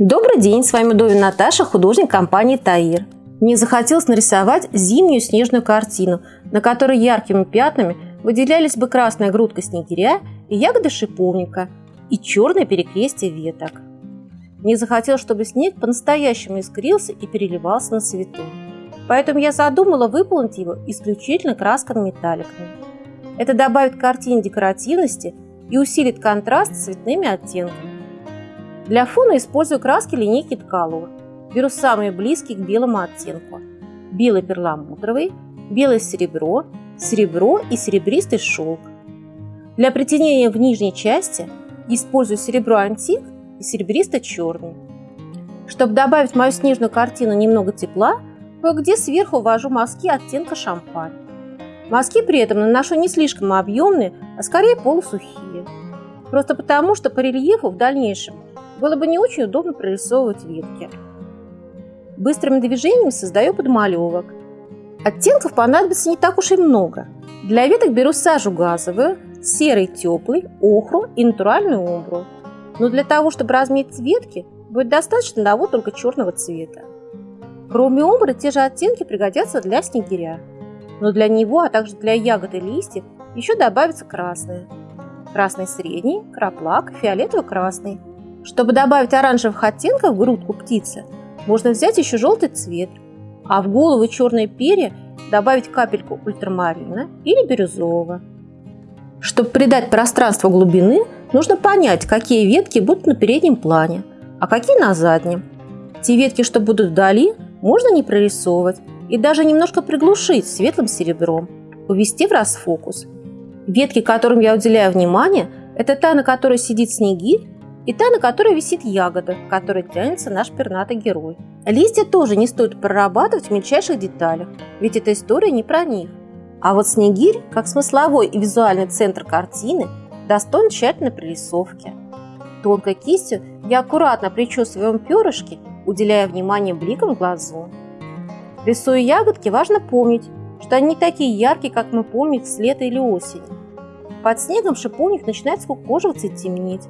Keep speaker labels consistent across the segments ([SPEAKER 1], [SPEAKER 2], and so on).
[SPEAKER 1] Добрый день, с вами Довин Наташа, художник компании Таир. Мне захотелось нарисовать зимнюю снежную картину, на которой яркими пятнами выделялись бы красная грудка снегиря и ягоды шиповника, и черное перекрестие веток. Мне захотелось, чтобы снег по-настоящему искрился и переливался на свету. Поэтому я задумала выполнить его исключительно красками-металликами. Это добавит картине декоративности и усилит контраст с цветными оттенками. Для фона использую краски линейки Ткалова. Беру самые близкие к белому оттенку. Белый перламутровый, белое серебро, серебро и серебристый шелк. Для притенения в нижней части использую серебро антик и серебристо-черный. Чтобы добавить в мою снежную картину немного тепла, кое-где сверху ввожу мазки оттенка шампань. Мазки при этом наношу не слишком объемные, а скорее полусухие. Просто потому, что по рельефу в дальнейшем было бы не очень удобно прорисовывать ветки. Быстрыми движениями создаю подмалевок. Оттенков понадобится не так уж и много. Для веток беру сажу газовую, серый теплый, охру и натуральную умбру. Но для того, чтобы разметить ветки, будет достаточно одного только черного цвета. Кроме умбры, те же оттенки пригодятся для снегиря но для него, а также для ягод и листьев еще добавится красное. Красный средний, краплак, фиолетово-красный. Чтобы добавить оранжевых оттенков в грудку птицы, можно взять еще желтый цвет, а в голову черные перья добавить капельку ультрамарина или бирюзового. Чтобы придать пространству глубины, нужно понять, какие ветки будут на переднем плане, а какие на заднем. Те ветки, что будут вдали, можно не прорисовывать, и даже немножко приглушить светлым серебром, увести в расфокус. Ветки, которым я уделяю внимание, это та, на которой сидит снегирь, и та, на которой висит ягода, к которой тянется наш пернатый герой. Листья тоже не стоит прорабатывать в мельчайших деталях, ведь эта история не про них. А вот снегирь, как смысловой и визуальный центр картины, достоин тщательной прорисовки. Тонкой кистью я аккуратно причесываю перышки, уделяя внимание бликам глазу. Рисуя ягодки, важно помнить, что они не такие яркие, как мы помним с лета или осени. Под снегом шиповник начинает скукоживаться и темнеть.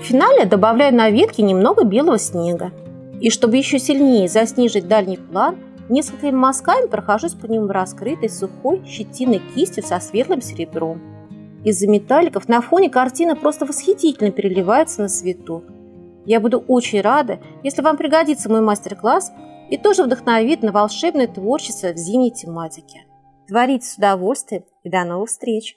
[SPEAKER 1] В финале добавляю на ветки немного белого снега. И чтобы еще сильнее заснижить дальний план, несколькими мазками прохожусь по нему раскрытой сухой щетиной кистью со светлым серебром. Из-за металликов на фоне картина просто восхитительно переливается на свету. Я буду очень рада, если вам пригодится мой мастер-класс и тоже вдохновит на волшебное творчество в зимней тематике. Творите с удовольствием и до новых встреч!